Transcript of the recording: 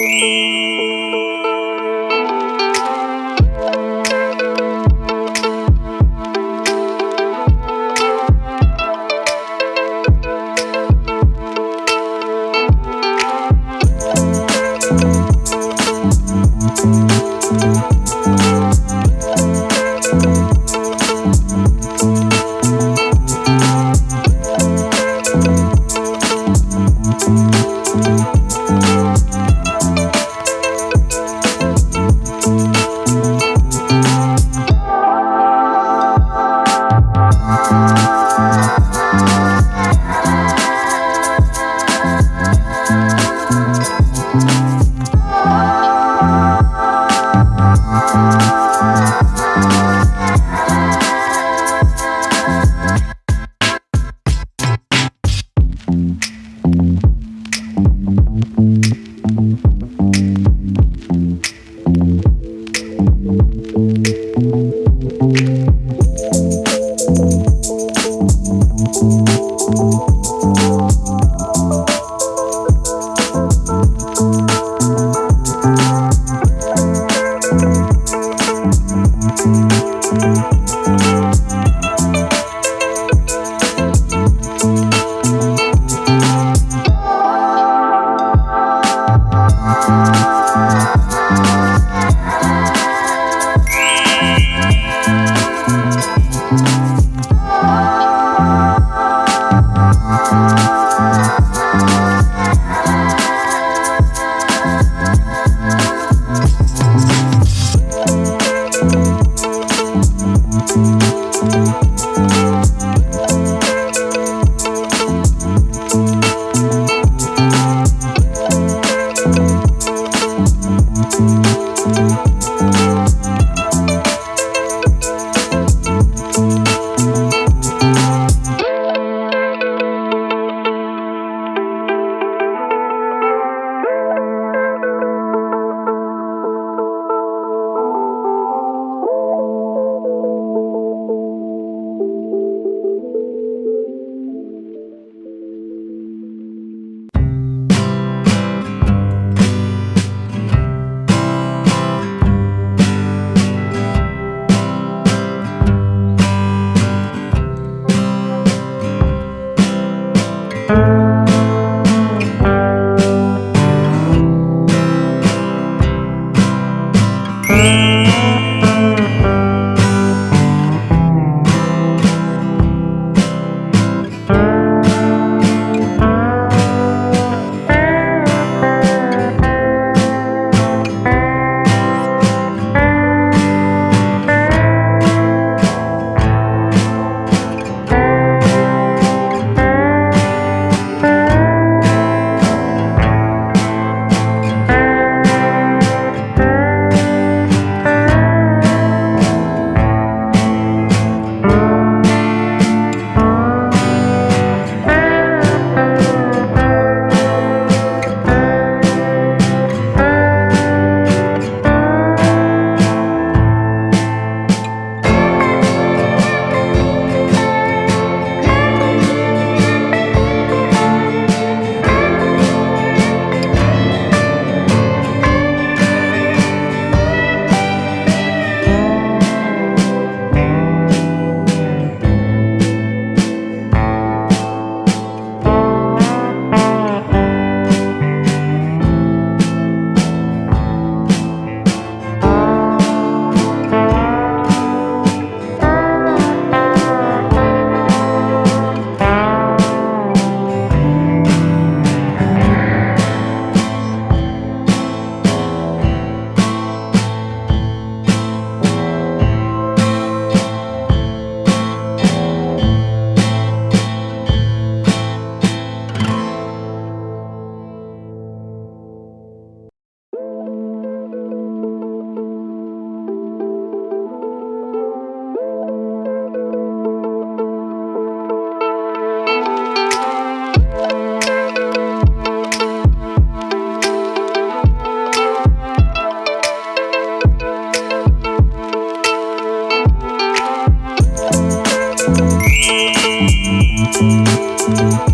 Música Thank you.